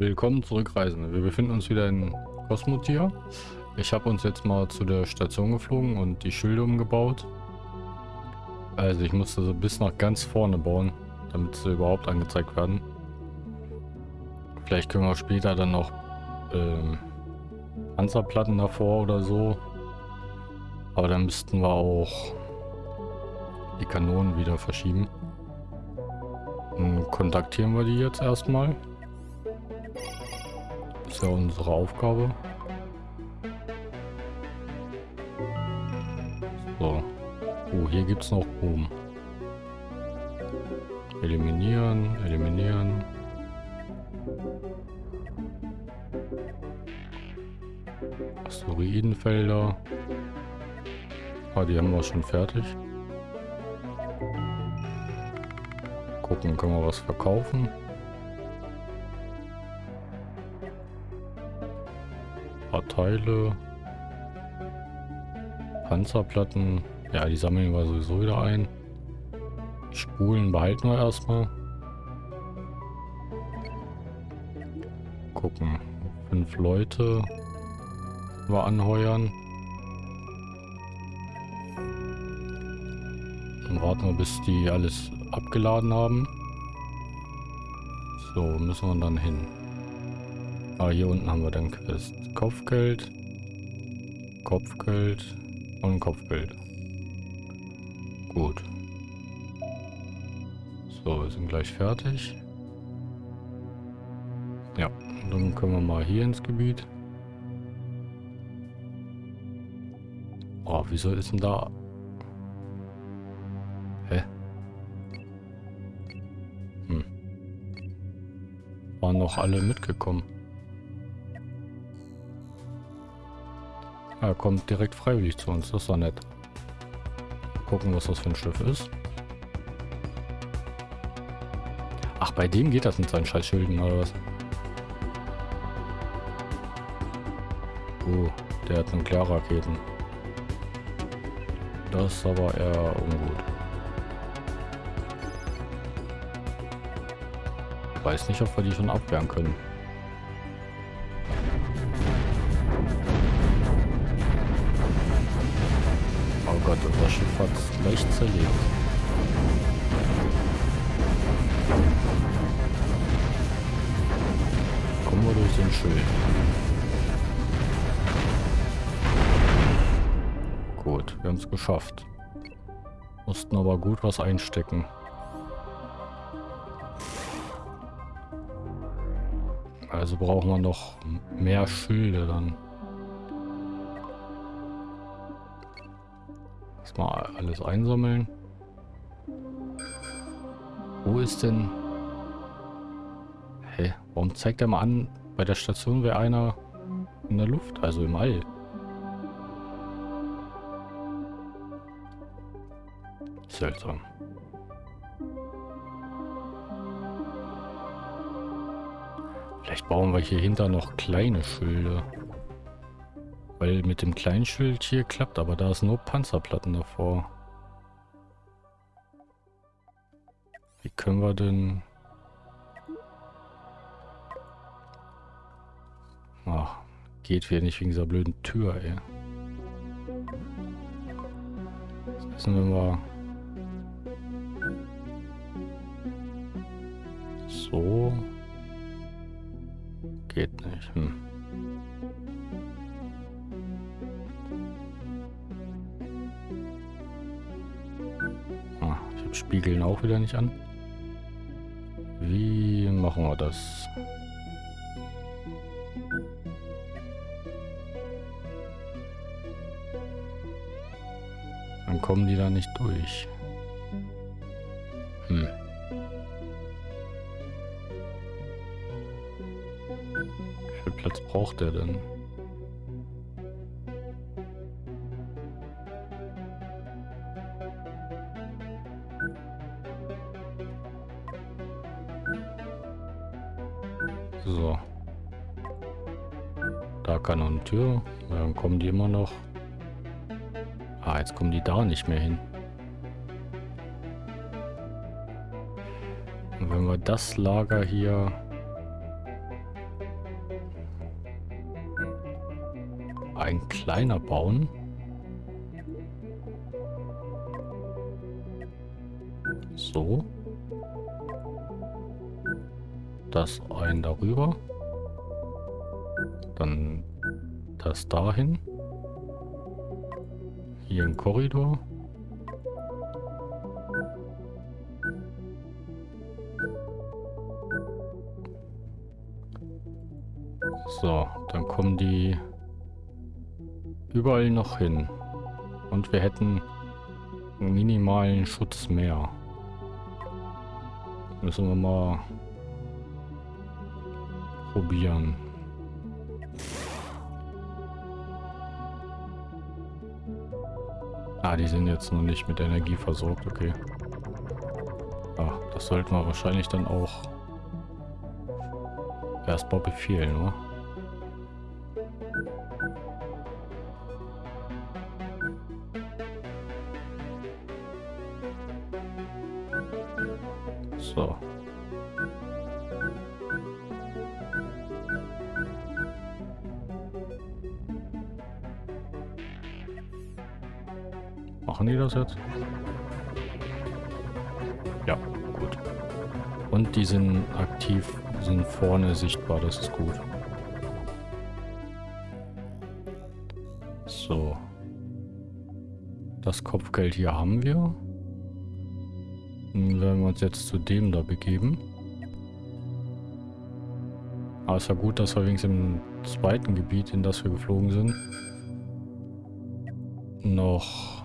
Willkommen zurück, Reisende. Wir befinden uns wieder in Cosmotier. Ich habe uns jetzt mal zu der Station geflogen und die Schilde umgebaut. Also ich musste so bis nach ganz vorne bauen, damit sie überhaupt angezeigt werden. Vielleicht können wir später dann noch ähm, Panzerplatten davor oder so. Aber dann müssten wir auch die Kanonen wieder verschieben. Dann kontaktieren wir die jetzt erstmal ist ja unsere Aufgabe. So. Oh, hier gibt es noch oben. Eliminieren, eliminieren. Asteroidenfelder. Ah, die haben wir schon fertig. Gucken, können wir was verkaufen. Paar Teile. Panzerplatten. Ja, die sammeln wir sowieso wieder ein. Spulen behalten wir erstmal. Gucken. Fünf Leute wir anheuern. Dann warten wir, bis die alles abgeladen haben. So, müssen wir dann hin. Ah, hier unten haben wir dann Quest. Kopfgeld, Kopfgeld und Kopfgeld. Gut. So, wir sind gleich fertig. Ja, dann können wir mal hier ins Gebiet. Oh, wieso ist denn da... Hä? Hm. Waren noch alle mitgekommen. Er kommt direkt freiwillig zu uns. Das ist doch nett. Gucken, was das für ein Schiff ist. Ach, bei dem geht das mit seinen Scheißschilden, oder was? Oh, der hat Nuklearraketen. Das ist aber eher ungut. Weiß nicht, ob wir die schon abwehren können. Leicht zerlegt. Kommen wir durch den Schild. Gut, wir haben es geschafft. Mussten aber gut was einstecken. Also brauchen wir noch mehr Schilde dann. Erstmal alles einsammeln. Wo ist denn... Hä? Warum zeigt er mal an, bei der Station wäre einer in der Luft, also im All? Seltsam. Vielleicht bauen wir hier hinter noch kleine Schilde. Weil mit dem kleinen Schild hier klappt, aber da ist nur Panzerplatten davor. Wie können wir denn... Ach, geht wieder nicht wegen dieser blöden Tür, ey. Das müssen wir mal... So... Geht nicht, hm. Spiegeln auch wieder nicht an. Wie machen wir das? Dann kommen die da nicht durch. Hm. Wie viel Platz braucht der denn? Tür. Dann kommen die immer noch. Ah, jetzt kommen die da nicht mehr hin. Und wenn wir das Lager hier... ein kleiner bauen. So. Das ein darüber. Das dahin. Hier ein Korridor. So, dann kommen die überall noch hin. Und wir hätten einen minimalen Schutz mehr. Müssen wir mal probieren. Ah, die sind jetzt noch nicht mit Energie versorgt, okay. Ah, das sollten wir wahrscheinlich dann auch erstmal befehlen, oder? So. Das jetzt? Ja, gut. Und die sind aktiv, sind vorne sichtbar, das ist gut. So. Das Kopfgeld hier haben wir. Dann werden wir uns jetzt zu dem da begeben. Aber es war gut, dass wir wenigstens im zweiten Gebiet, in das wir geflogen sind, noch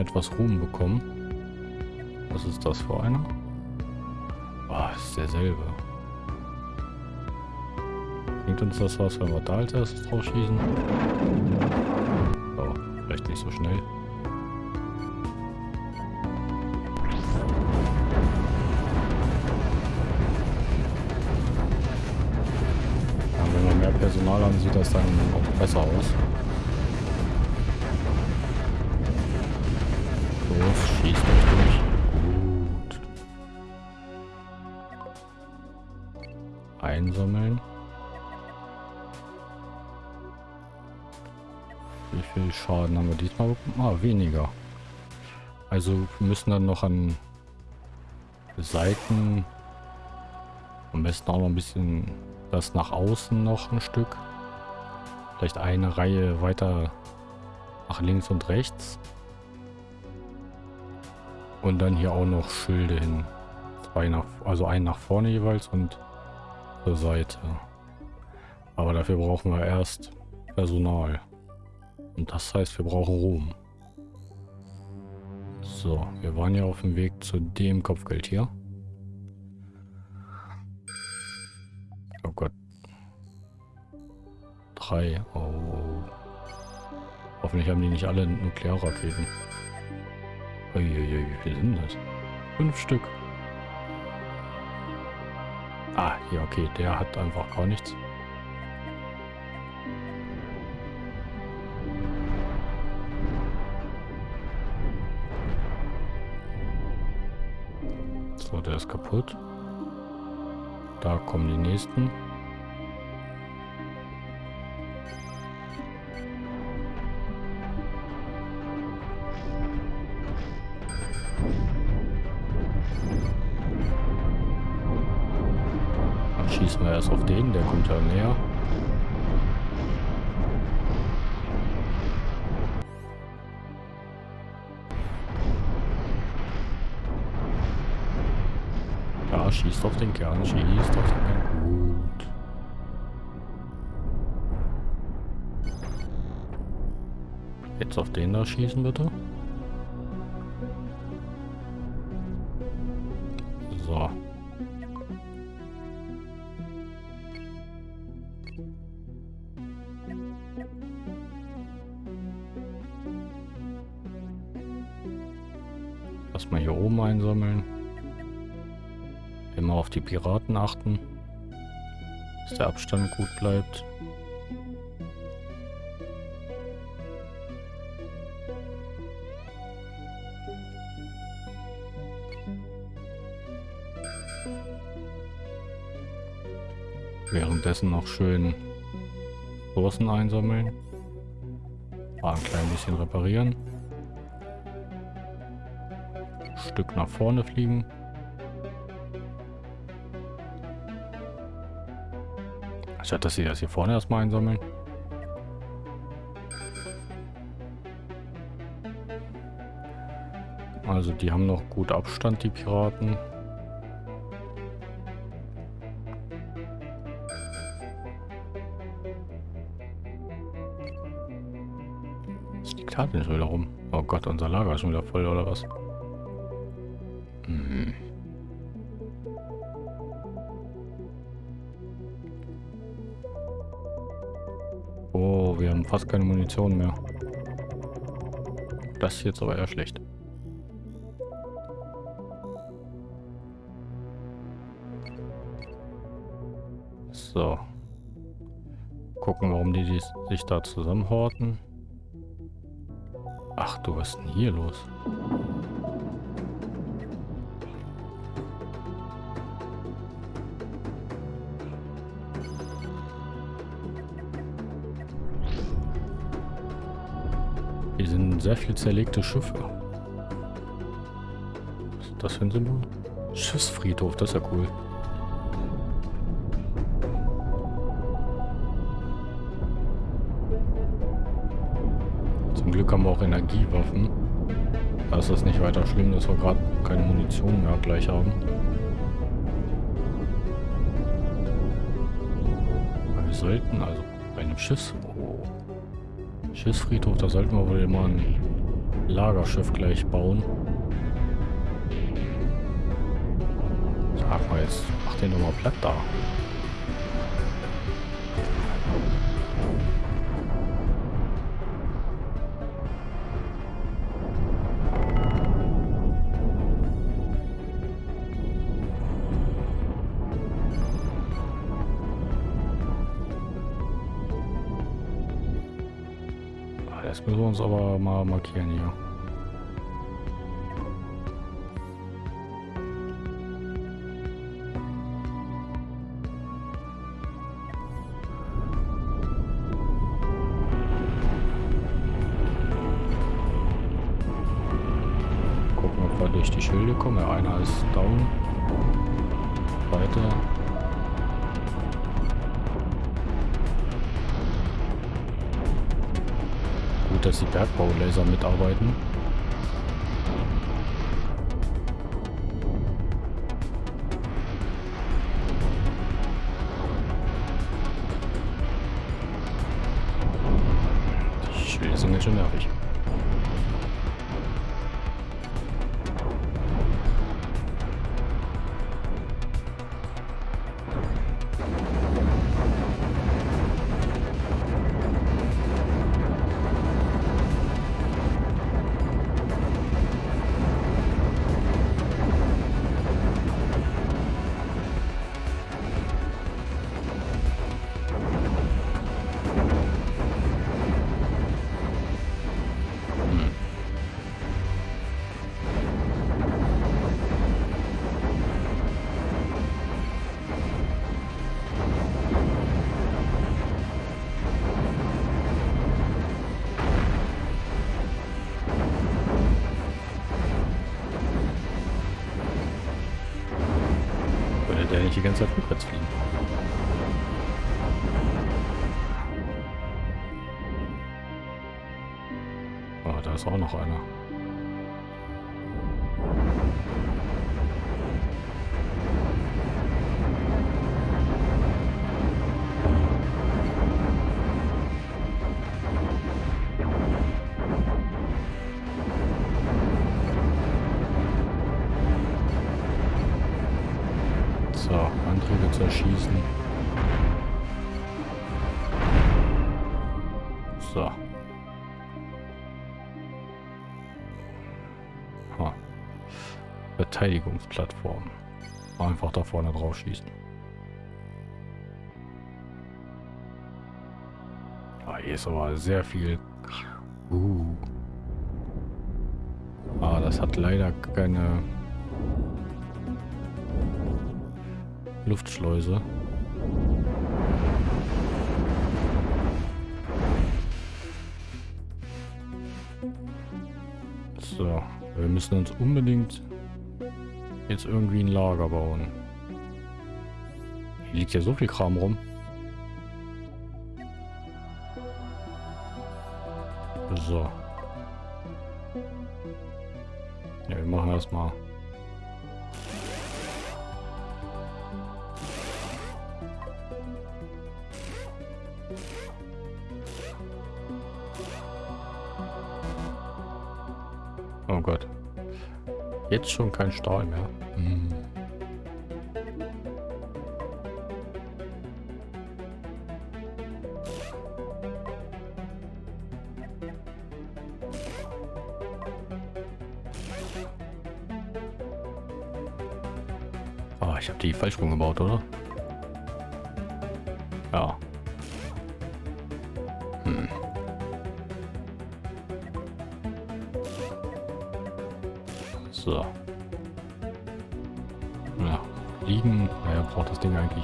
etwas Ruhm bekommen. Was ist das für einer? Ah, oh, ist derselbe. Bringt uns das was, wenn wir da als erstes drauf schießen? Oh, vielleicht nicht so schnell. Personal haben, sieht das dann auch besser aus. Euch durch. Gut. Einsammeln. Wie viel Schaden haben wir diesmal bekommen? Ah, weniger. Also müssen dann noch an Seiten am besten auch noch ein bisschen das nach außen noch ein Stück. Vielleicht eine Reihe weiter nach links und rechts. Und dann hier auch noch Schilde hin. Zwei nach, also ein nach vorne jeweils und zur Seite. Aber dafür brauchen wir erst Personal. Und das heißt, wir brauchen Ruhm. So, wir waren ja auf dem Weg zu dem Kopfgeld hier. Oh Gott. Drei. Oh. Hoffentlich haben die nicht alle Nuklearraketen. Uiuiui, wie viel sind das? Fünf Stück. Ah, ja, okay. Der hat einfach gar nichts. So, der ist kaputt. Da kommen die nächsten. Schießt auf den Kern, schießt auf den Kern. Gut. Jetzt auf den da schießen, bitte. Achten, dass der Abstand gut bleibt. Währenddessen noch schön Ressourcen einsammeln. Mal ein klein bisschen reparieren. Stück nach vorne fliegen. Statt dass sie das hier vorne erstmal einsammeln. Also die haben noch gut Abstand, die Piraten. Was liegt da denn schon wieder rum? Oh Gott, unser Lager ist schon wieder voll, oder was? Fast keine Munition mehr. Das ist jetzt aber eher schlecht. So. Gucken, warum die, die sich da zusammenhorten. Ach du, was ist denn hier los? Sind sehr viel zerlegte Schiffe. Was ist das für ein Symbol? Schiffsfriedhof, das ist ja cool. Zum Glück haben wir auch Energiewaffen. Da ist das nicht weiter schlimm, dass wir gerade keine Munition mehr gleich haben. Wir sollten also bei einem Schiffs... Schiffsfriedhof, da sollten wir wohl immer ein Lagerschiff gleich bauen. Sag mal jetzt, mach den doch mal platt da. Uns aber mal markieren hier. Bergbaulaser nicht die ganze Zeit rückwärts fliegen? Oh, da ist auch noch einer. Plattform. Einfach da vorne drauf schießen. Ah, hier ist aber sehr viel... Uh. Ah, das hat leider keine... Luftschleuse. So, wir müssen uns unbedingt jetzt irgendwie ein Lager bauen. Hier liegt ja so viel Kram rum. So. Ja, wir machen erstmal. Jetzt schon kein Stahl mehr. Hm. Ich habe die falsch rumgebaut, oder?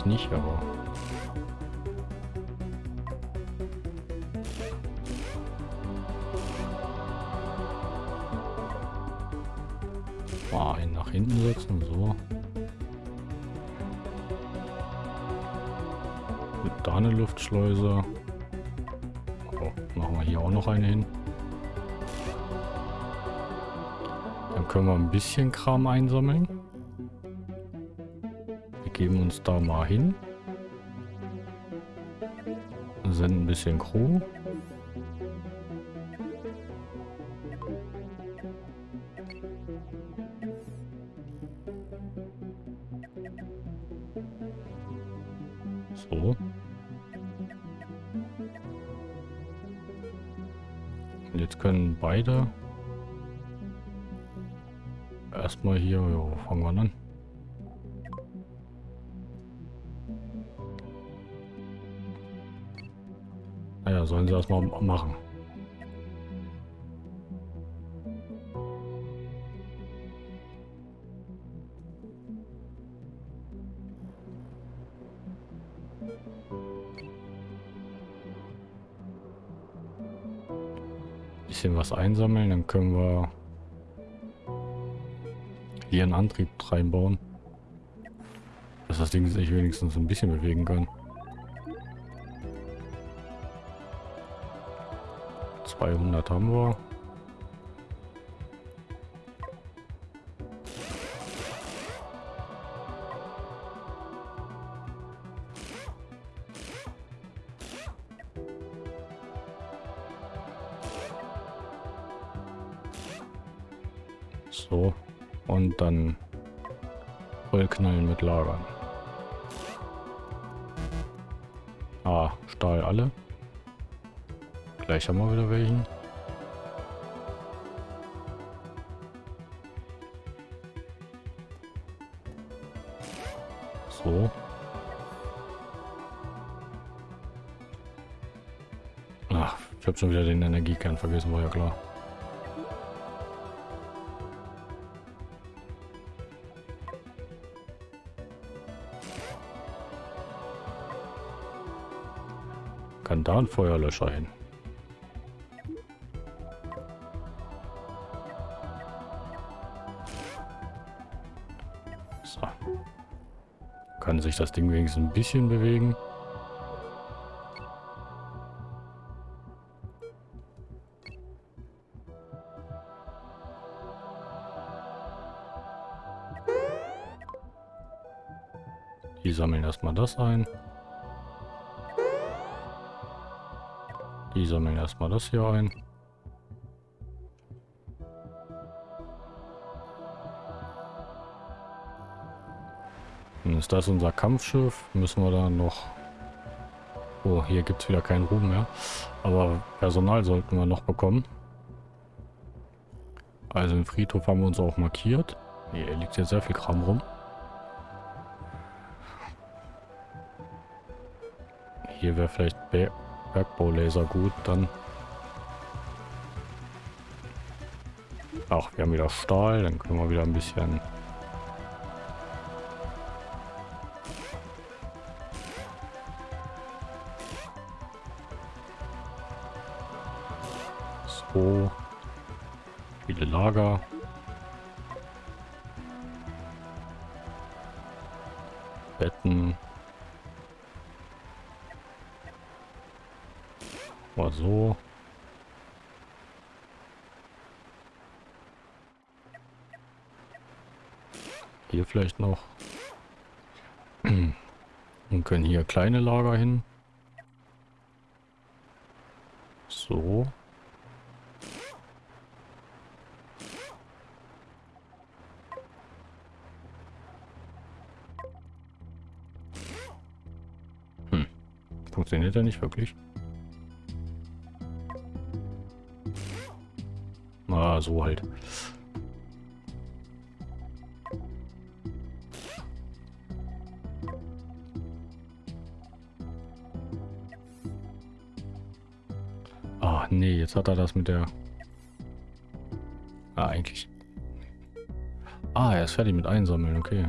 Nicht, aber... Mal einen nach hinten setzen, so. Mit da eine Luftschleuse. Oh, machen wir hier auch noch eine hin. Dann können wir ein bisschen Kram einsammeln. Uns da mal hin. Senden ein bisschen Crew. So. Und jetzt können beide erstmal hier, jo, fangen wir an. Sollen sie erstmal machen. Bisschen was einsammeln, dann können wir hier einen Antrieb reinbauen. Dass das Ding sich wenigstens ein bisschen bewegen kann. 200 haben wir. So. Und dann vollknallen mit Lagern. Ah, Stahl alle. Gleich haben wir wieder welchen. So. Ach, ich habe schon wieder den Energiekern vergessen, war ja klar. Kann da ein Feuerlöscher hin? Kann sich das Ding wenigstens ein bisschen bewegen? Die sammeln erstmal das ein. Die sammeln erstmal das hier ein. Ist unser Kampfschiff. Müssen wir dann noch... Oh, hier gibt es wieder keinen Ruhm mehr. Aber Personal sollten wir noch bekommen. Also im Friedhof haben wir uns auch markiert. Hier liegt ja sehr viel Kram rum. Hier wäre vielleicht Ber Bergbaulaser gut, dann... Ach, wir haben wieder Stahl, dann können wir wieder ein bisschen... Lager. Betten. Oder so. Hier vielleicht noch. Und können hier kleine Lager hin. So. Funktioniert er nicht wirklich? Ah, so halt. Ah, nee, jetzt hat er das mit der... Ah, eigentlich. Ah, er ist fertig mit Einsammeln, okay.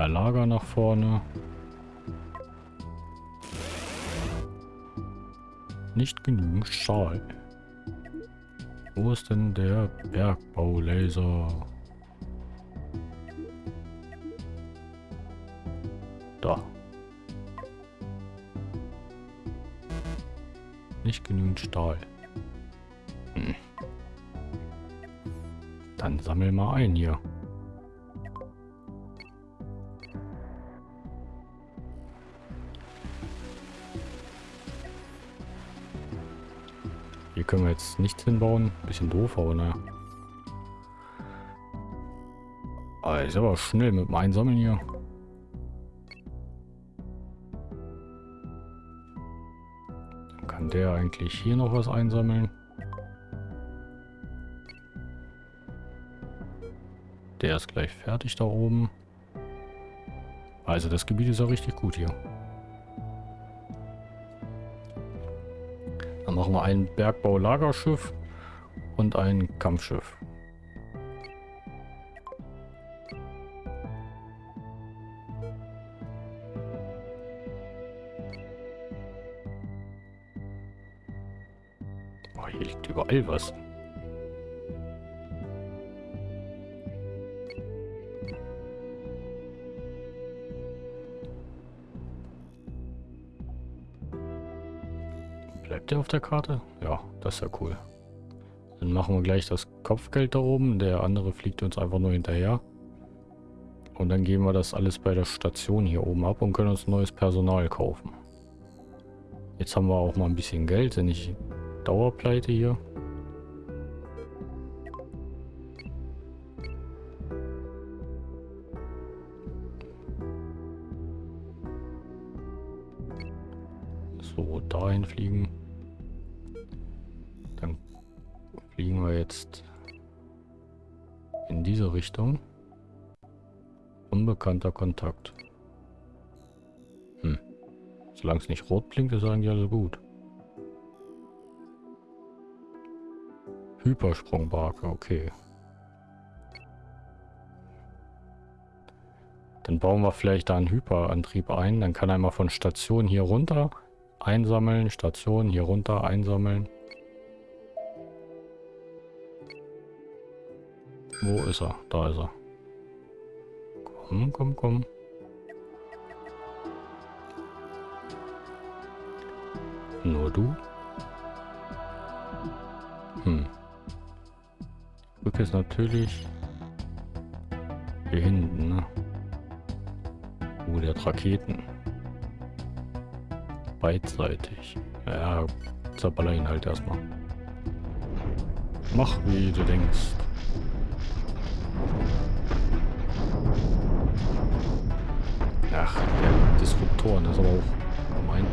Mehr Lager nach vorne. Nicht genügend Stahl. Wo ist denn der Bergbaulaser? Da. Nicht genügend Stahl. Hm. Dann sammel mal ein hier. Hier können wir jetzt nichts hinbauen. Bisschen doof, aber naja. Ah, ist aber schnell mit dem Einsammeln hier. Dann kann der eigentlich hier noch was einsammeln. Der ist gleich fertig da oben. Also das Gebiet ist ja richtig gut hier. Machen wir ein Bergbau-Lagerschiff und ein Kampfschiff. Oh, hier liegt überall was. Der Karte? Ja, das ist ja cool. Dann machen wir gleich das Kopfgeld da oben. Der andere fliegt uns einfach nur hinterher. Und dann geben wir das alles bei der Station hier oben ab und können uns neues Personal kaufen. Jetzt haben wir auch mal ein bisschen Geld, sind nicht Dauerpleite hier. Unbekannter Kontakt. Hm. Solange es nicht rot blinkt, ist eigentlich alles gut. Hypersprungbarke, okay. Dann bauen wir vielleicht da einen Hyperantrieb ein. Dann kann er mal von Station hier runter einsammeln, Station hier runter einsammeln. Wo ist er? Da ist er. Komm, komm, komm. Nur du? Hm. Brücke ist natürlich hier hinten, ne? Oh, der Raketen. Beidseitig. Ja, zerballer ihn halt erstmal. Mach, wie du denkst. Ach, der Disruptoren ist aber auch gemein.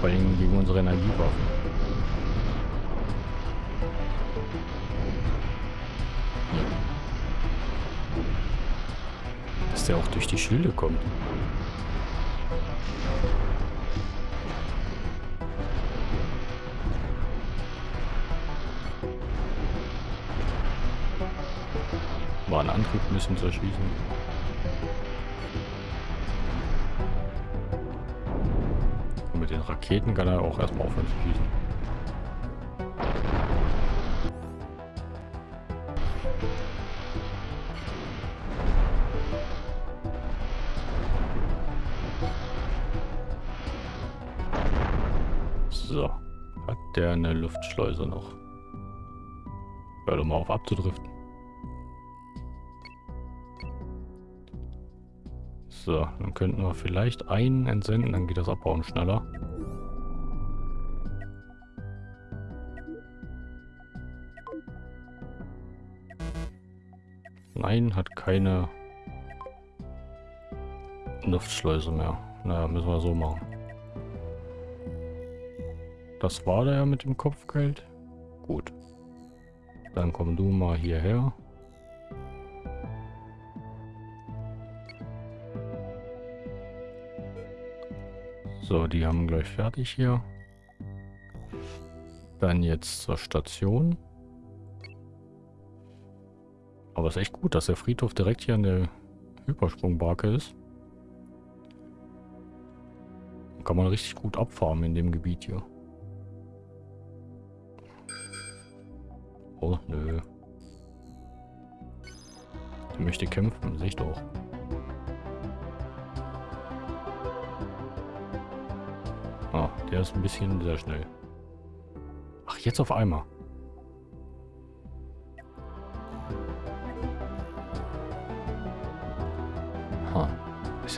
Vor allem gegen unsere Energiewaffen. Dass der auch durch die Schilde kommt. War ein Antrieb müssen zu den Raketen kann er auch erstmal aufhören zu schießen. So, hat der eine Luftschleuse noch. Hör doch mal auf abzudriften. So, dann könnten wir vielleicht einen entsenden, dann geht das Abbauen schneller. Nein, hat keine Luftschleuse mehr. Naja, müssen wir so machen. Das war der ja mit dem Kopfgeld. Gut. Dann komm du mal hierher. So, die haben gleich fertig hier. Dann jetzt zur Station. Aber es ist echt gut, dass der Friedhof direkt hier an der Hypersprungbarke ist. Kann man richtig gut abfarmen in dem Gebiet hier. Oh, nö. Der möchte kämpfen, sehe ich doch. Ah, der ist ein bisschen sehr schnell. Ach, jetzt auf einmal.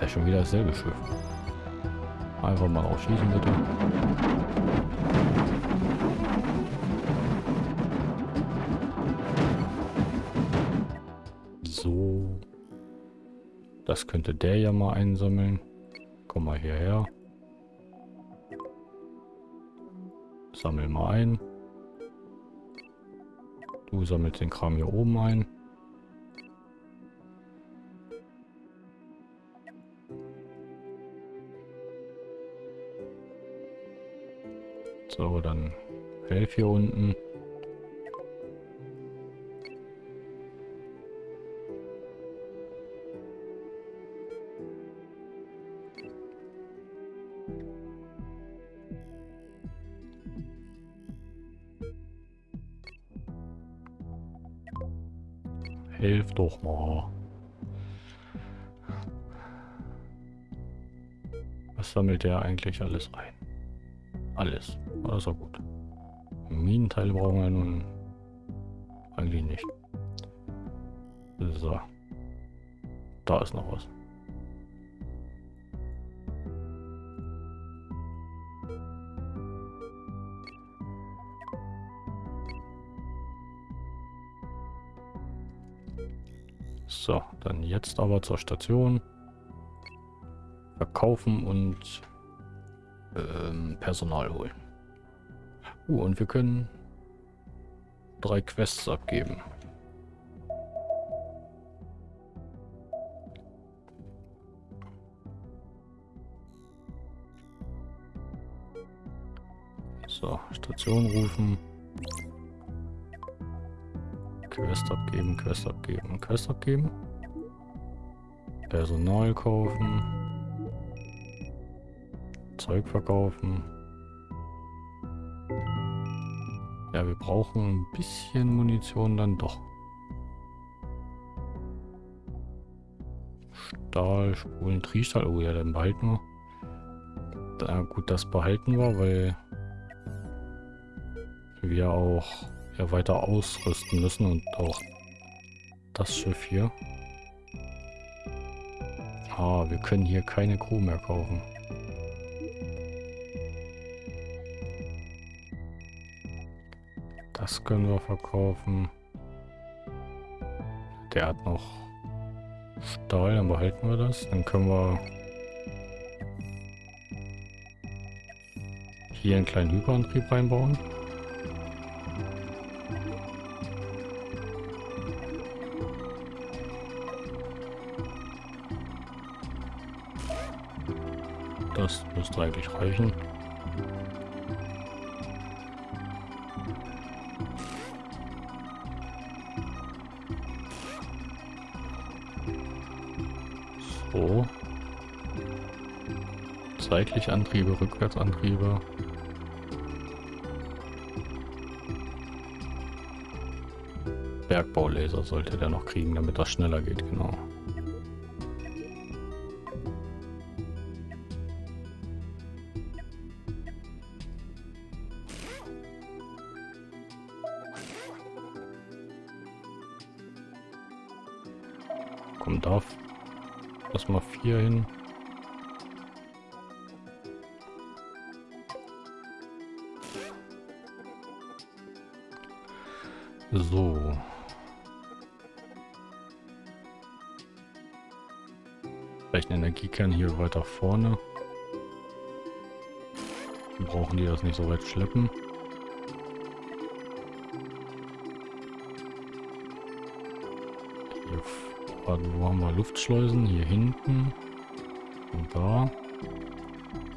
Ja schon wieder dasselbe Schiff. Einfach mal aufschießen, bitte. So. Das könnte der ja mal einsammeln. Komm mal hierher. Sammel mal ein. Du sammelst den Kram hier oben ein. So, dann helf hier unten. Hilf doch mal. Was sammelt der eigentlich alles ein? Alles. Das ist gut. Minenteile brauchen wir nun eigentlich nicht. So. Da ist noch was. So, dann jetzt aber zur Station. Verkaufen und ähm, Personal holen. Uh, und wir können drei Quests abgeben. So, Station rufen. Quest abgeben, Quest abgeben, Quest abgeben. Personal kaufen. Zeug verkaufen. Ja, wir brauchen ein bisschen Munition dann doch. Stahl, Spulen, Triestahl. Oh ja, dann behalten wir. Da, gut, das behalten wir, weil wir auch ja, weiter ausrüsten müssen und auch das Schiff hier. Ah, wir können hier keine Crew mehr kaufen. Das können wir verkaufen. Der hat noch Stahl, dann behalten wir das. Dann können wir hier einen kleinen Hyperantrieb reinbauen. Das müsste eigentlich reichen. Seitlich Antriebe, Rückwärtsantriebe. Bergbaulaser sollte der noch kriegen, damit das schneller geht, genau. Vorne. Dann brauchen die das nicht so weit schleppen. Hier, wo haben wir Luftschleusen? Hier hinten. Und da.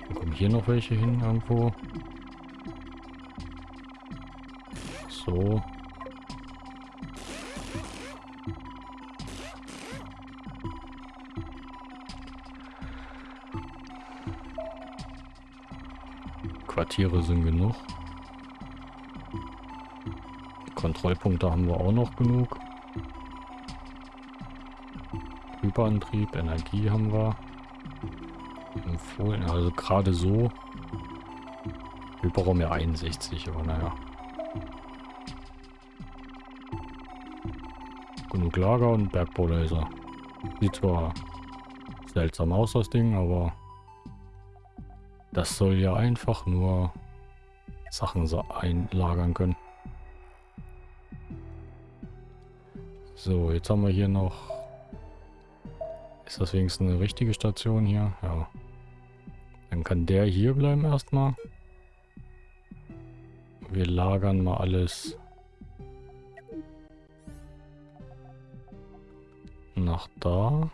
Dann kommen hier noch welche hin irgendwo. So. Quartiere sind genug. Kontrollpunkte haben wir auch noch genug. Hyperantrieb, Energie haben wir. Empfohlen, also gerade so. Hyperraum ja 61, aber naja. Genug Lager und Bergbaulaser. Sieht zwar seltsam aus, das Ding, aber das soll ja einfach nur Sachen so einlagern können. So, jetzt haben wir hier noch... Ist das wenigstens eine richtige Station hier? Ja. Dann kann der hier bleiben erstmal. Wir lagern mal alles nach da.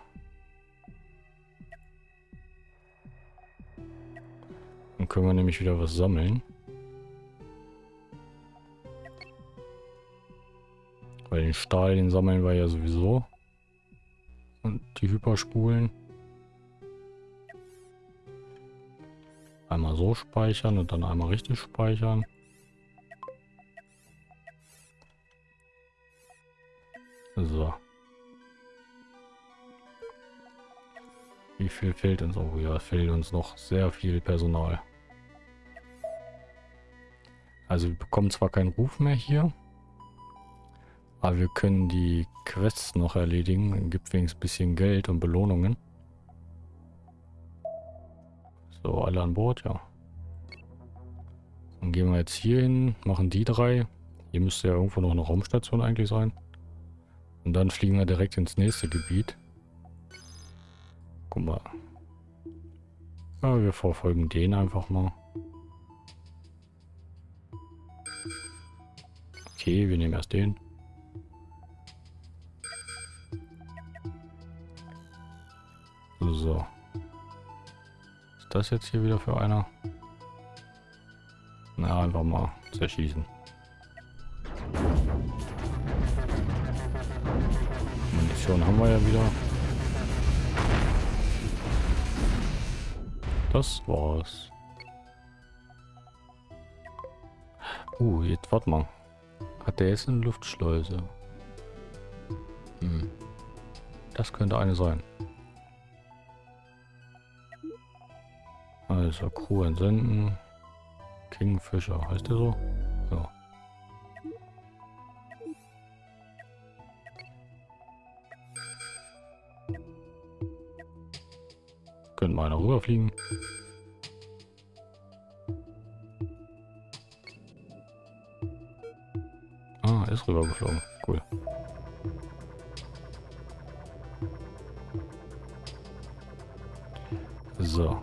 Können wir nämlich wieder was sammeln. Weil den Stahl, den sammeln wir ja sowieso. Und die Hyperspulen. Einmal so speichern und dann einmal richtig speichern. So. Wie viel fehlt uns? Oh ja, fehlt uns noch sehr viel Personal. Also wir bekommen zwar keinen Ruf mehr hier, aber wir können die Quests noch erledigen. Gibt wenigstens ein bisschen Geld und Belohnungen. So, alle an Bord, ja. Dann gehen wir jetzt hier hin, machen die drei. Hier müsste ja irgendwo noch eine Raumstation eigentlich sein. Und dann fliegen wir direkt ins nächste Gebiet. Guck mal. Ja, wir verfolgen den einfach mal. Okay, wir nehmen erst den. So. Ist das jetzt hier wieder für einer? Na, einfach mal zerschießen. Munition haben wir ja wieder. Das war's. Uh, jetzt warte mal. Hat der jetzt eine Luftschleuse? Hm. Das könnte eine sein. Also Crew entsenden. Kingfisher, heißt der so? Ja. Könnten wir einer rüberfliegen. Ist rübergeflogen. Cool. So.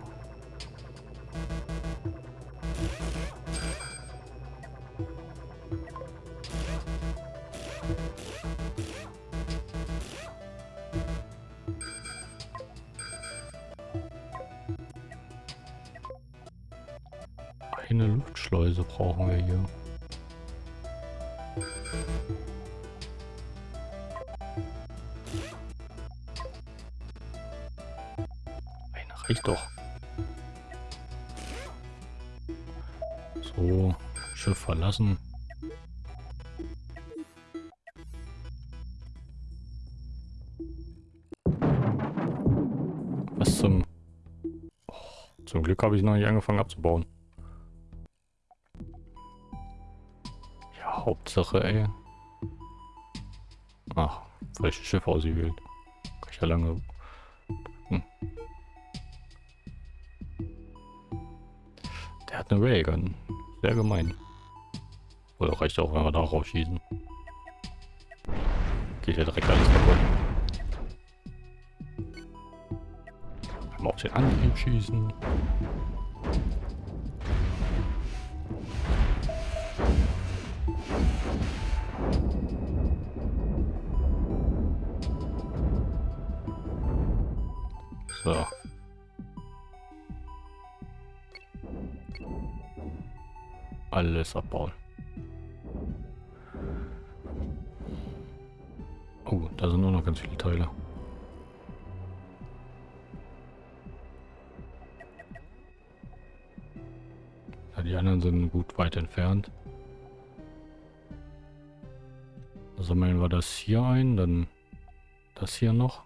Eine Luftschleuse brauchen wir hier. Reicht doch. So, Schiff verlassen. Was zum... Oh, zum Glück habe ich noch nicht angefangen abzubauen. Hauptsache, ey. Ach, falsches Schiff ausgewählt. Kann ich ja lange. Hm. Der hat eine Railgun. Sehr gemein. Oder reicht auch, wenn wir da rausschießen. Geht ja direkt alles kaputt. Man auf den Antrieb schießen. Alles abbauen. Oh, da sind nur noch ganz viele Teile. Ja, die anderen sind gut weit entfernt. Sammeln wir das hier ein, dann das hier noch.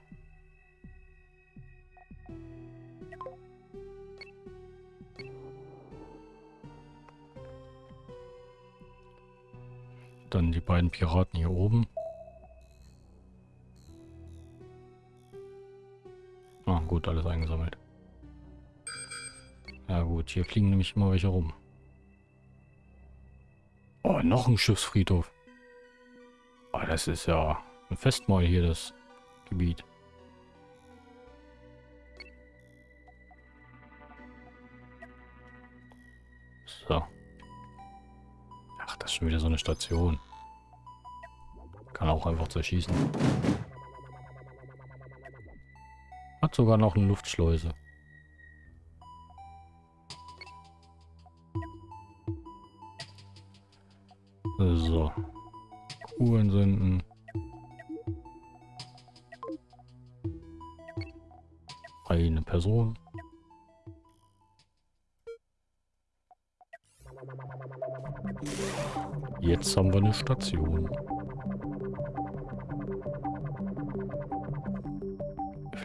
Beiden Piraten hier oben. Ah, gut, alles eingesammelt. Ja gut, hier fliegen nämlich immer welche rum. Oh, noch ein Schiffsfriedhof. Oh, das ist ja ein Festmahl hier, das Gebiet. So. Ach, das ist schon wieder so eine Station. Kann auch einfach zerschießen. Hat sogar noch eine Luftschleuse. So. Uhren senden. Eine Person. Jetzt haben wir eine Station.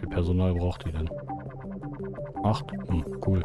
Personal braucht die denn? Acht? Hm, cool.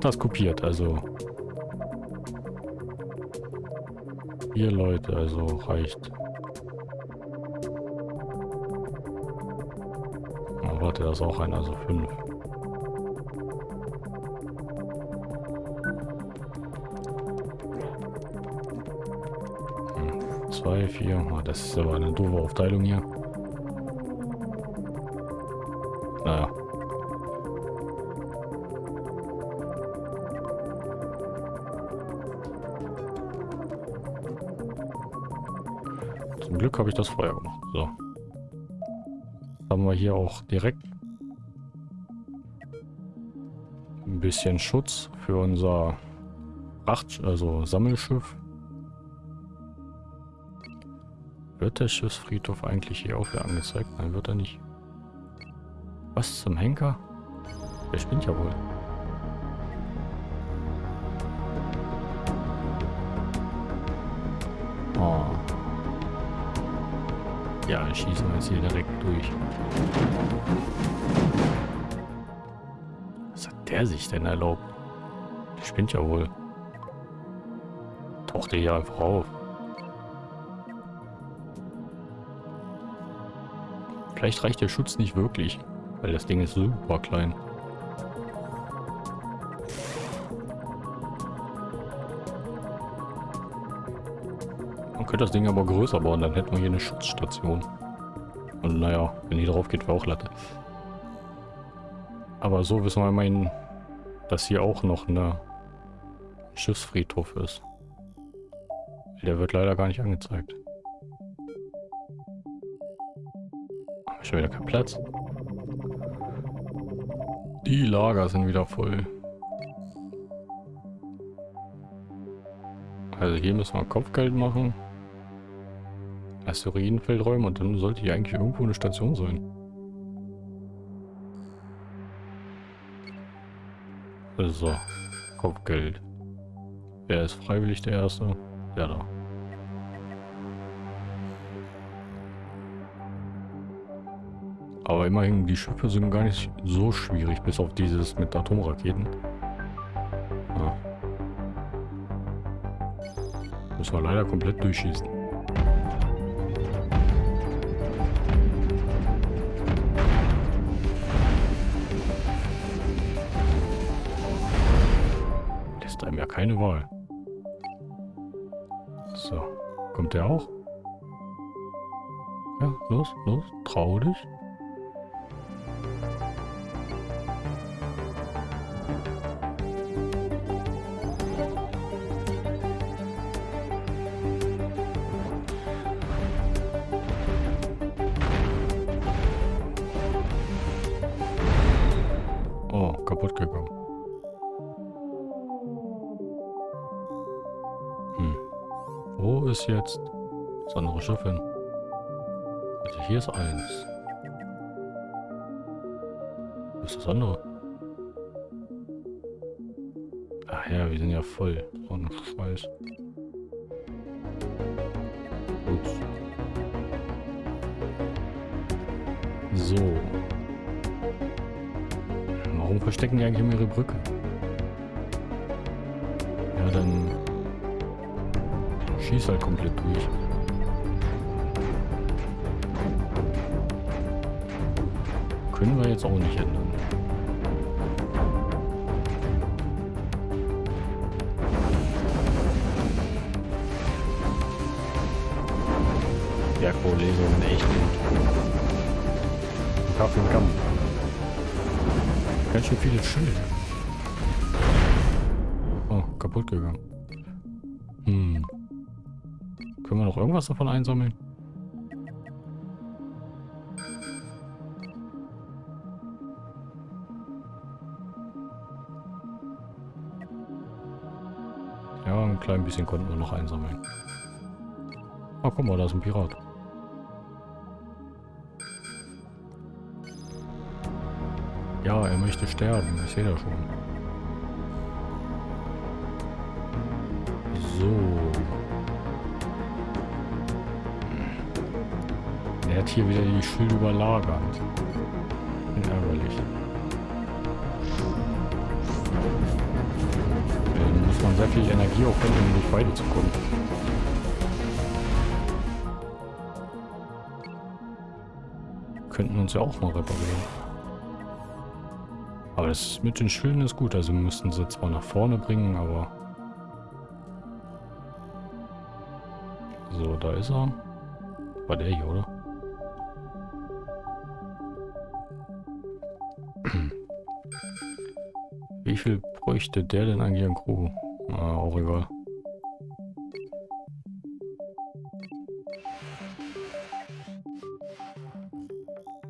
Hat das kopiert, also... Vier Leute, also reicht. Oh, warte, da ist auch einer, also fünf. Hm, zwei, vier. Oh, das ist aber eine doofe Aufteilung hier. Habe ich das vorher gemacht. So. Haben wir hier auch direkt ein bisschen Schutz für unser Fracht, also Sammelschiff. Wird der Schiffsfriedhof eigentlich hier auch wieder angezeigt? Nein, wird er nicht. Was zum Henker? Der spinnt ja wohl. Ja, schießen wir jetzt hier direkt durch. Was hat der sich denn erlaubt? Der spinnt ja wohl. Taucht der hier einfach auf. Vielleicht reicht der Schutz nicht wirklich, weil das Ding ist super klein. Könnte das Ding aber größer bauen, dann hätten wir hier eine Schutzstation. Und naja, wenn die drauf geht, wäre auch Latte. Aber so wissen wir immerhin, dass hier auch noch eine Schiffsfriedhof ist. Der wird leider gar nicht angezeigt. Schon wieder kein Platz. Die Lager sind wieder voll. Also hier müssen wir Kopfgeld machen. Asteroidenfeld räumen und dann sollte hier eigentlich irgendwo eine Station sein. So, Kopfgeld. Wer ist freiwillig der Erste? Der da. Aber immerhin, die Schiffe sind gar nicht so schwierig, bis auf dieses mit Atomraketen. Ja. Müssen wir leider komplett durchschießen. Keine Wahl. So, kommt der auch? Ja, los, los, trau dich. Ganz schön viele Schilder. Oh, kaputt gegangen. Hm. Können wir noch irgendwas davon einsammeln? Ja, ein klein bisschen konnten wir noch einsammeln. Oh, guck mal, da ist ein Pirat. Ja, er möchte sterben. Ich sehe das schon. So. Er hat hier wieder die Schilde überlagert. Ärgerlich. Dann muss man sehr viel Energie aufwenden, um durch beide zu kommen. Könnten uns ja auch mal reparieren. Das mit den Schilden ist gut. Also müssten sie zwar nach vorne bringen, aber... So, da ist er. War der hier, oder? Wie viel bräuchte der denn eigentlich an Crew? Ah, auch egal.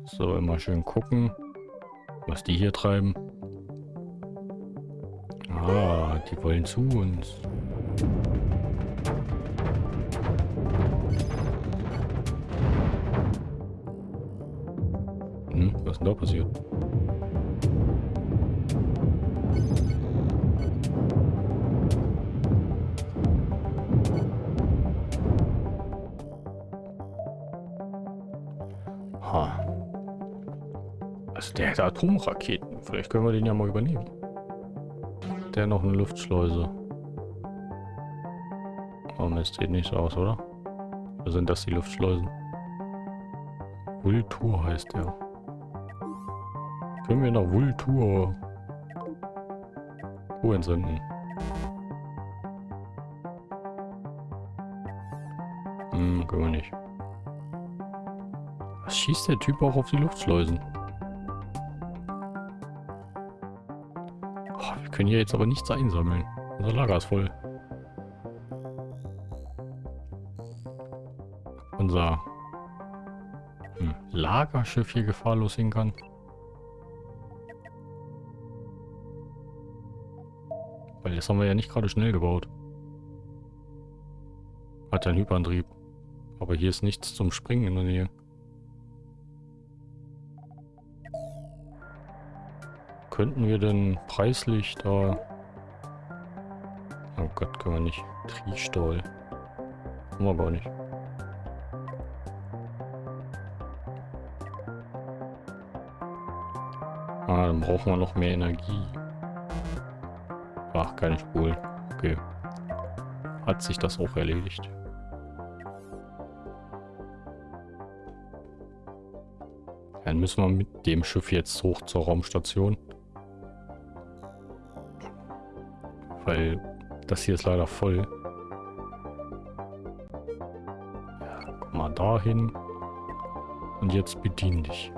So, immer schön gucken was die hier treiben. Die wollen zu uns. Hm, was ist denn da passiert? Aha. Also der hat Atomraketen. Vielleicht können wir den ja mal übernehmen. Der noch eine Luftschleuse. Oh Mist, sieht nicht so aus, oder? Oder sind das die Luftschleusen? Vultur heißt der. Können wir nach Vultur Ruhe entsenden? Hm, können wir nicht. Was schießt der Typ auch auf die Luftschleusen? Können hier jetzt aber nichts einsammeln. Unser Lager ist voll. Unser hm, Lagerschiff hier gefahrlos hin kann. Weil das haben wir ja nicht gerade schnell gebaut. Hat ja einen Hyperantrieb. Aber hier ist nichts zum Springen in der Nähe. Könnten wir denn preislich da... Oh Gott, können wir nicht. Triestall. Haben wir gar nicht. Ah, dann brauchen wir noch mehr Energie. Ach, keine Spul. Okay. Hat sich das auch erledigt. Dann müssen wir mit dem Schiff jetzt hoch zur Raumstation. Weil das hier ist leider voll. Ja, komm mal dahin. Und jetzt bedien dich.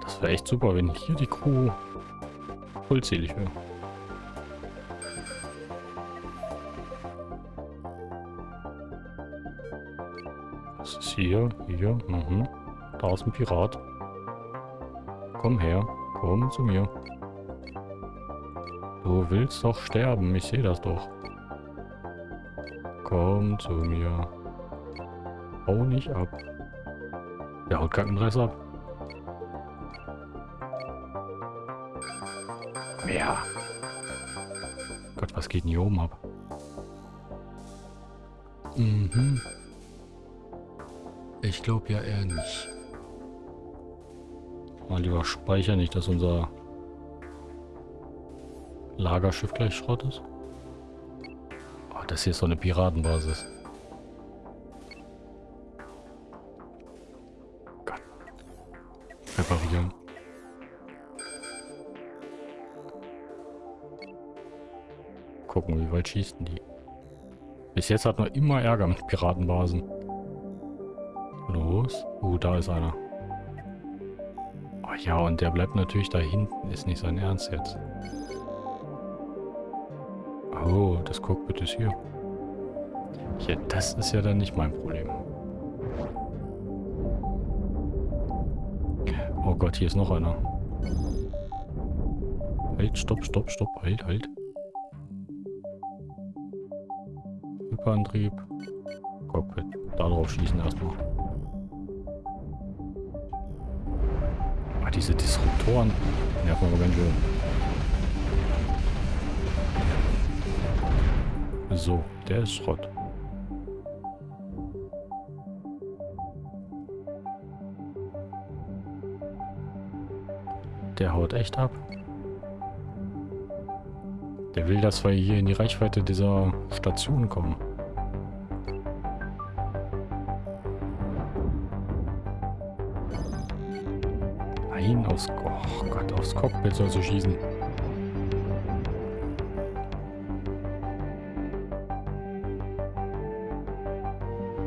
Das wäre echt super, wenn hier die Crew vollzählig wäre. Was ist hier? Hier? Mhm. Da ist ein Pirat. Komm her. Komm zu mir. Du willst doch sterben. Ich sehe das doch. Komm zu mir. Hau nicht ab. Der haut keinen Rest ab. Mehr. Gott, was geht denn hier oben ab? Mhm. Ich glaube ja eher nicht. Mal lieber speichern, nicht, dass unser Lagerschiff gleich Schrott ist. Oh, das hier ist so eine Piratenbasis. Gott. Reparieren. Gucken, wie weit schießen die. Bis jetzt hat man immer Ärger mit Piratenbasen. Uh, da ist einer. Oh ja, und der bleibt natürlich da hinten. Ist nicht sein Ernst jetzt. Oh, das Cockpit ist hier. Ja, das ist ja dann nicht mein Problem. Oh Gott, hier ist noch einer. Halt, stopp, stopp, stopp. Halt, halt. Hyperantrieb. Cockpit. Darauf schießen erstmal. Diese Disruptoren nerven aber ganz schön. So, der ist Schrott. Der haut echt ab. Der will, dass wir hier in die Reichweite dieser Station kommen. Aufs, oh Gott, aufs Cockpit soll sie schießen.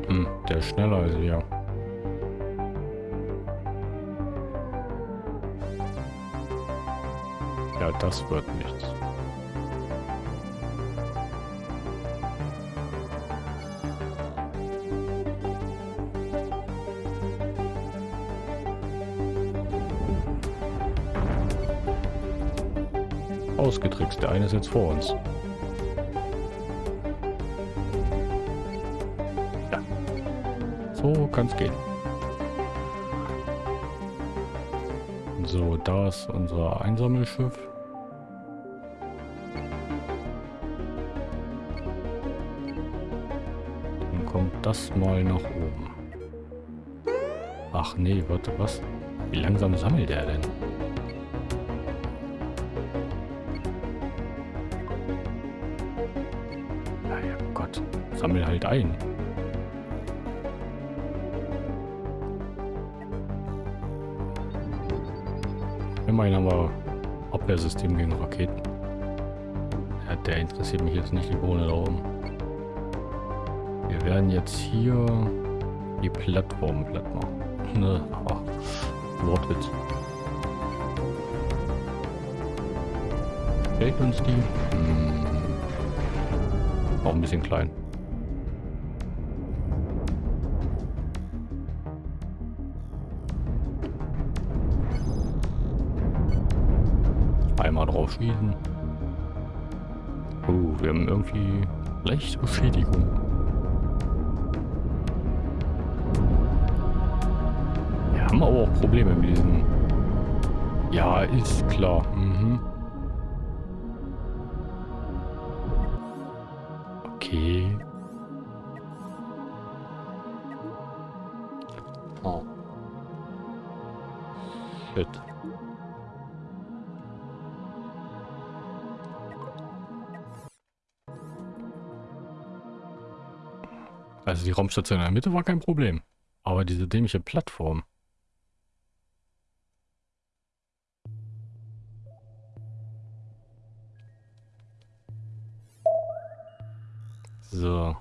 Hm, der ist schneller als wir. Ja, das wird nichts. ausgetrickst. Der eine ist jetzt vor uns. Ja. So es gehen. So, da ist unser Einsammelschiff. Dann kommt das mal nach oben. Ach nee, warte, was? Wie langsam sammelt er denn? Sammel halt ein. Immerhin haben wir Abwehrsystem gegen Raketen. Ja, der interessiert mich jetzt nicht, die Bohne da oben. Wir werden jetzt hier die Plattform platt machen. Ne, ach, Wortwitz. Fällt uns die? Hm. Auch ein bisschen klein. Schießen. Oh, wir haben irgendwie leichte Beschädigung. Wir haben aber auch Probleme mit diesen... Ja, ist klar. Mhm. Okay. Oh. Shit. Also die Raumstation in der Mitte war kein Problem. Aber diese dämliche Plattform. So.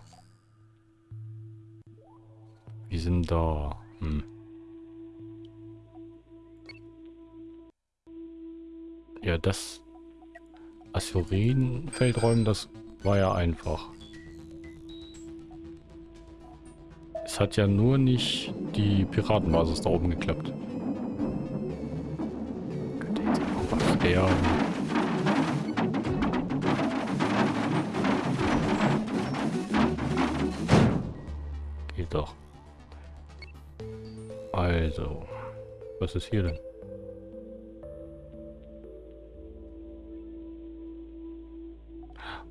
Wir sind da. Hm. Ja, das Asteroidenfeldräumen, das war ja einfach. Es hat ja nur nicht die Piratenbasis da oben geklappt. Könnte jetzt einfach sterben. Geht doch. Also. Was ist hier denn?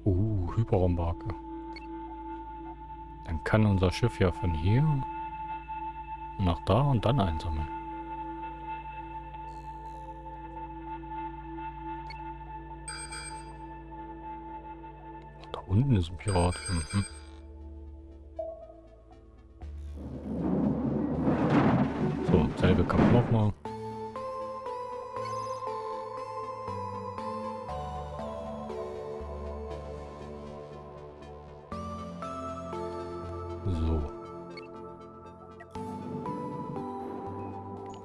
Uh, Hyperraumbarke. Kann unser Schiff ja von hier nach da und dann einsammeln. Da unten ist ein Pirat. Mhm. So.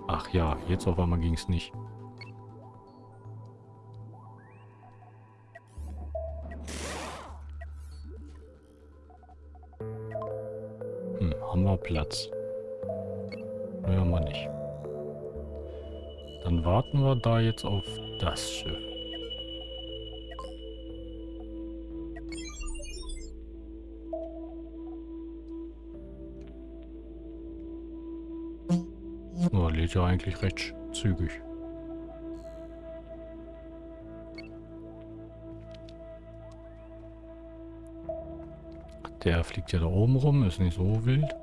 Ach ja, jetzt auf einmal ging es nicht. Hm, haben wir Platz. Nee, haben nicht. Dann warten wir da jetzt auf das Schiff. Lädt ja eigentlich recht zügig. Der fliegt ja da oben rum, ist nicht so wild.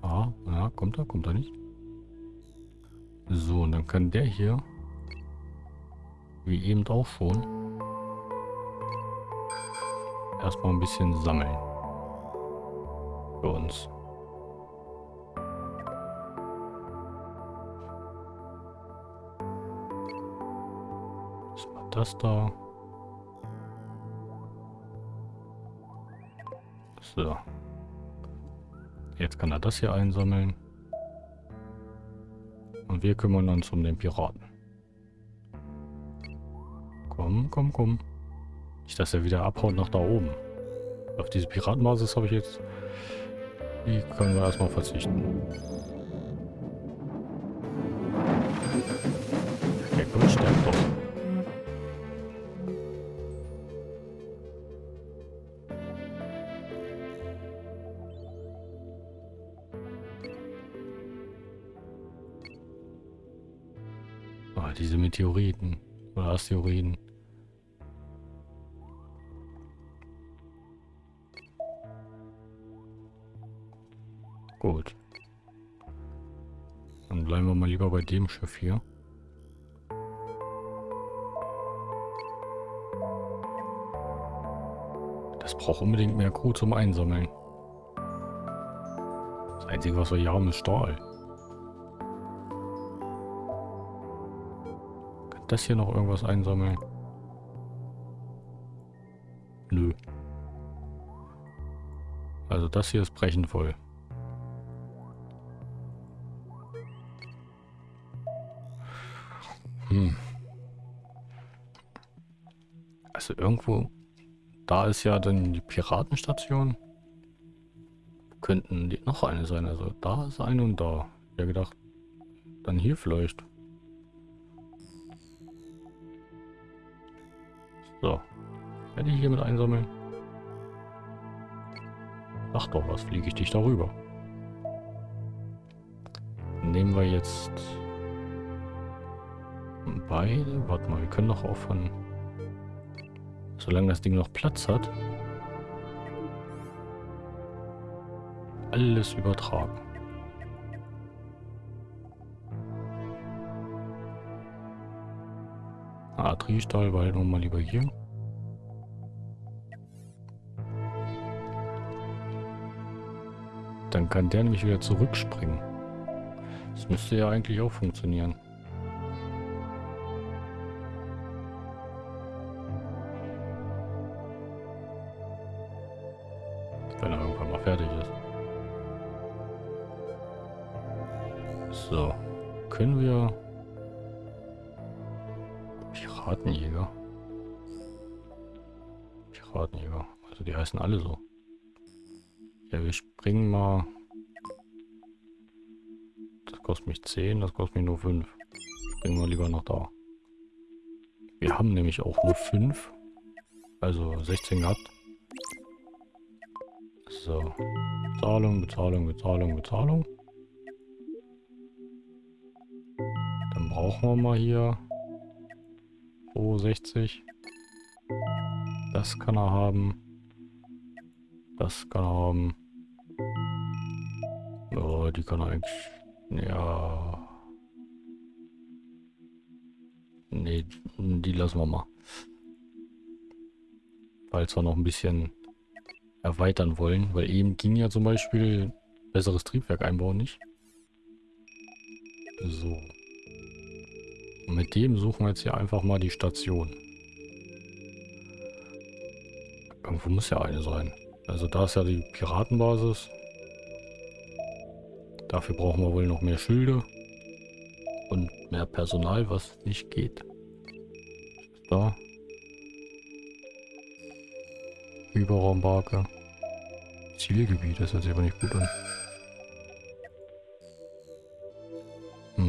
Ah, ja, kommt er, kommt er nicht. So, und dann kann der hier, wie eben auch schon, erstmal ein bisschen sammeln. Für uns. Das da. So. Jetzt kann er das hier einsammeln. Und wir kümmern uns um den Piraten. Komm, komm, komm. Nicht, dass er wieder abhaut nach da oben. Auf diese Piratenbasis habe ich jetzt... Die können wir erstmal verzichten. Oder Asteroiden. Gut. Dann bleiben wir mal lieber bei dem Schiff hier. Das braucht unbedingt mehr Crew zum Einsammeln. Das Einzige, was wir hier haben, ist Stahl. Das hier noch irgendwas einsammeln? Nö. Also das hier ist brechend voll. Hm. Also irgendwo, da ist ja dann die Piratenstation. Könnten die noch eine sein. Also da ist eine und da. Ich hätte gedacht, dann hier vielleicht. So. Werde ich hier mit einsammeln? Ach doch, was fliege ich dich darüber? Nehmen wir jetzt beide. Warte mal, wir können doch aufhören. Solange das Ding noch Platz hat. Alles übertragen. Ah, Triestahl, weil nun mal lieber hier. Dann kann der nämlich wieder zurückspringen. Das müsste ja eigentlich auch funktionieren. Piratenjäger. Piratenjäger. Also die heißen alle so. Ja, wir springen mal. Das kostet mich 10, das kostet mich nur 5. Springen wir lieber noch da. Wir haben nämlich auch nur 5. Also 16 gehabt. So. Bezahlung, Bezahlung, Bezahlung, Bezahlung. Dann brauchen wir mal hier 60. Das kann er haben. Das kann er haben. Ja, die kann eigentlich... Ja... Nee, die lassen wir mal. Falls wir noch ein bisschen erweitern wollen. Weil eben ging ja zum Beispiel besseres Triebwerk einbauen nicht. So. Und mit dem suchen wir jetzt hier einfach mal die Station. Irgendwo muss ja eine sein. Also da ist ja die Piratenbasis. Dafür brauchen wir wohl noch mehr Schilde. Und mehr Personal, was nicht geht. Da. Überraumbarke. Zielgebiet, das hört sich aber nicht gut an.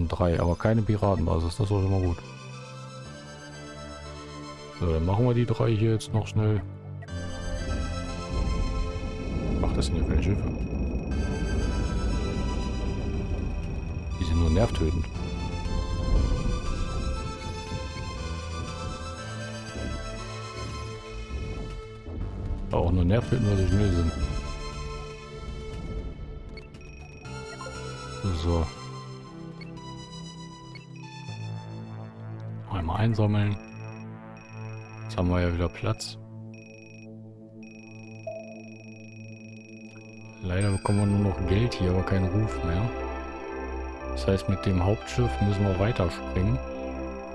Drei, aber keine Piratenbasis, das ist schon mal gut. So, dann machen wir die drei hier jetzt noch schnell. Ach, das sind ja keine Schiffe. Die sind nur nervtötend. auch nur nervtötend, weil sie schnell sind. So. Einmal einsammeln. Jetzt haben wir ja wieder Platz. Leider bekommen wir nur noch Geld hier, aber keinen Ruf mehr. Das heißt, mit dem Hauptschiff müssen wir weiterspringen.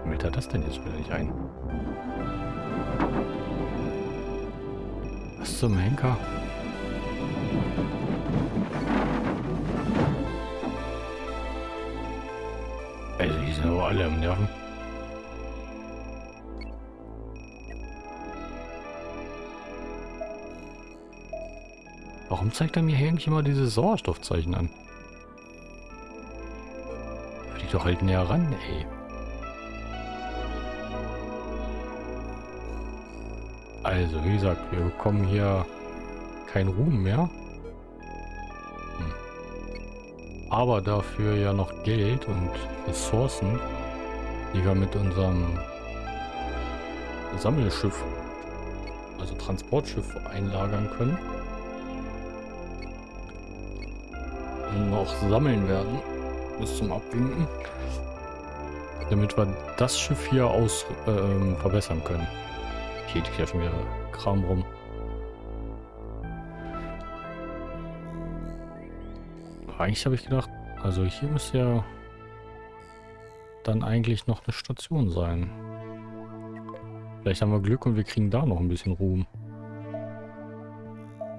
Womit hat das denn jetzt wieder nicht ein? Was zum Henker? Also die sind aber alle am Nerven. Warum zeigt er mir hier eigentlich immer diese Sauerstoffzeichen an? Flieg doch halt näher ran, ey. Also, wie gesagt, wir bekommen hier keinen Ruhm mehr. Hm. Aber dafür ja noch Geld und Ressourcen, die wir mit unserem Sammelschiff, also Transportschiff einlagern können. Noch sammeln werden. Bis zum Abwinken. Damit wir das Schiff hier aus äh, verbessern können. Hier liegt ja schon Kram rum. Eigentlich habe ich gedacht, also hier müsste ja dann eigentlich noch eine Station sein. Vielleicht haben wir Glück und wir kriegen da noch ein bisschen Ruhm.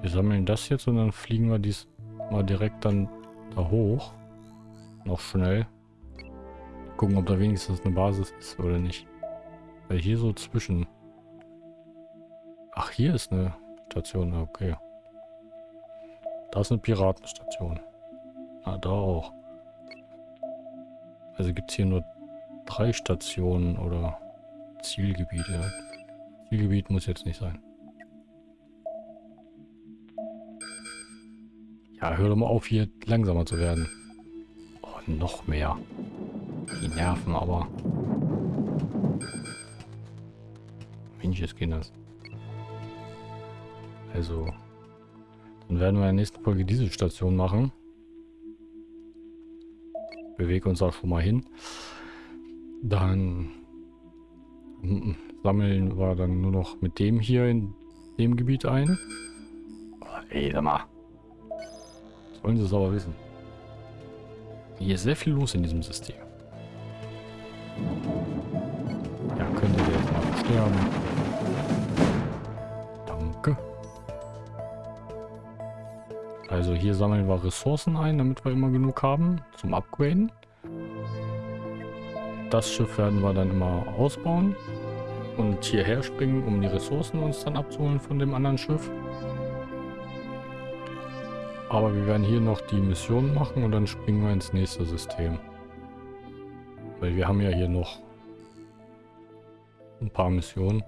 Wir sammeln das jetzt und dann fliegen wir dies mal direkt dann da hoch. Noch schnell. Gucken, ob da wenigstens eine Basis ist oder nicht. Weil hier so zwischen... Ach, hier ist eine Station. Okay. Da ist eine Piratenstation. Ah, da auch. Also gibt es hier nur drei Stationen oder Zielgebiete. Zielgebiet muss jetzt nicht sein. Ja, hör doch mal auf, hier langsamer zu werden. Oh, noch mehr. Die nerven aber. Mensch, Kinders. Also, dann werden wir in der nächsten Folge diese Station machen. Bewege uns auch schon mal hin. Dann sammeln wir dann nur noch mit dem hier in dem Gebiet ein. Oh, ey, sag mal. Wollen sie es aber wissen. Hier ist sehr viel los in diesem System. Ja, könnte der jetzt mal sterben. Danke. Also hier sammeln wir Ressourcen ein, damit wir immer genug haben zum Upgraden. Das Schiff werden wir dann immer ausbauen und hierher springen, um die Ressourcen uns dann abzuholen von dem anderen Schiff. Aber wir werden hier noch die Mission machen und dann springen wir ins nächste System. Weil wir haben ja hier noch ein paar Missionen.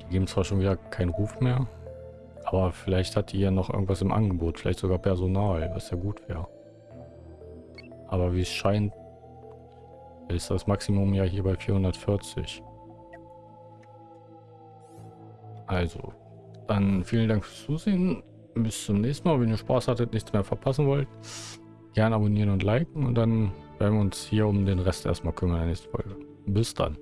Die geben zwar schon wieder keinen Ruf mehr, aber vielleicht hat die ja noch irgendwas im Angebot, vielleicht sogar Personal, was ja gut wäre. Aber wie es scheint, ist das Maximum ja hier bei 440. Also, dann vielen Dank fürs Zusehen. Bis zum nächsten Mal. Wenn ihr Spaß hattet, nichts mehr verpassen wollt, gerne abonnieren und liken. Und dann werden wir uns hier um den Rest erstmal kümmern in der nächsten Folge. Bis dann.